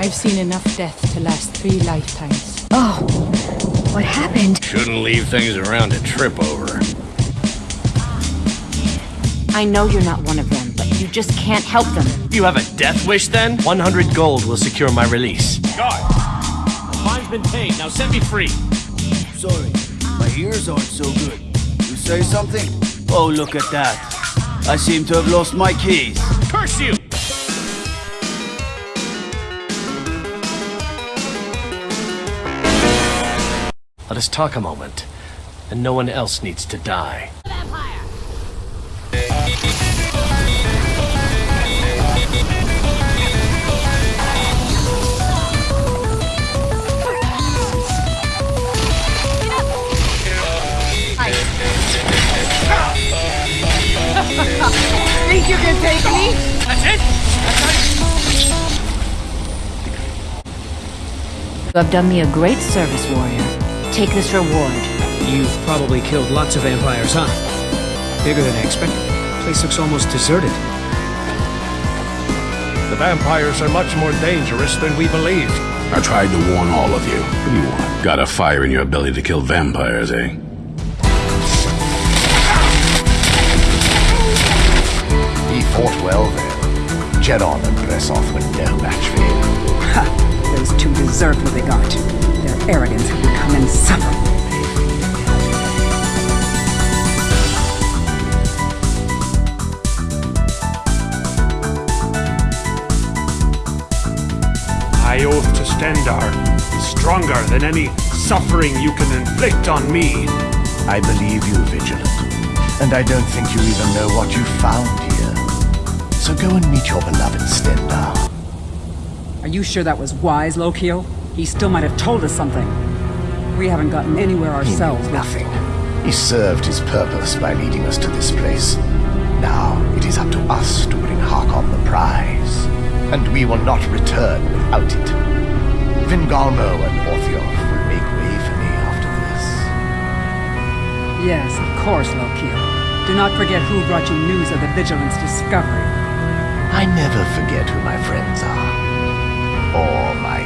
I've seen enough death to last three lifetimes. Oh, what happened? Shouldn't leave things around to trip over. I know you're not one of them, but you just can't help them. You have a death wish then? 100 gold will secure my release. Guard! The fine's been paid, now set me free. Sorry, my ears aren't so good. You say something? Oh, look at that. I seem to have lost my keys. Curse you! Us talk a moment, and no one else needs to die. Think you can take me? That's it? You have done me a great service, warrior. Take this reward. You've probably killed lots of vampires, huh? Bigger than I expected. Place looks almost deserted. The vampires are much more dangerous than we believed. I tried to warn all of you. What do you want? Got a fire in your belly to kill vampires, eh? He fought well then. Jedon and Bressoth were no match for him. Ha! Those two deserve what they got. Their arrogance had become insufferable. I oath to Stendarr is stronger than any suffering you can inflict on me. I believe you, Vigilant. And I don't think you even know what you found here. So go and meet your beloved Stendarr. Are you sure that was wise, Lokil? He still might have told us something. We haven't gotten anywhere He ourselves. nothing. He served his purpose by leading us to this place. Now it is up to us to bring Harkon the prize. And we will not return without it. Vingalmo and Orthjolf will make way for me after this. Yes, of course, Lokil. Do not forget who brought you news of the Vigilant's discovery. I never forget who my friends are. Or my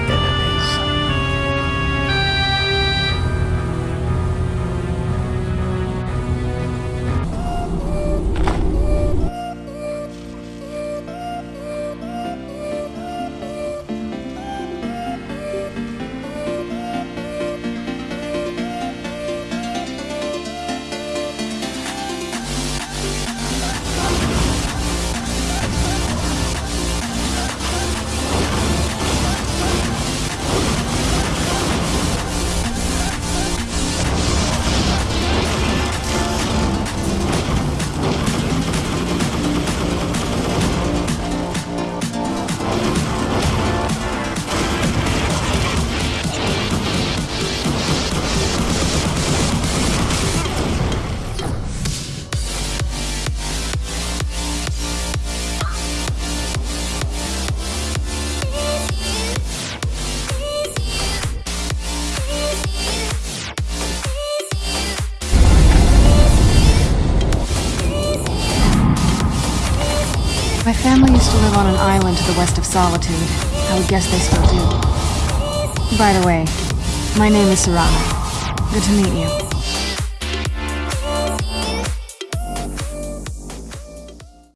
My family used to live on an island to the west of Solitude. I would guess they still do. By the way, my name is Serana. Good to meet you.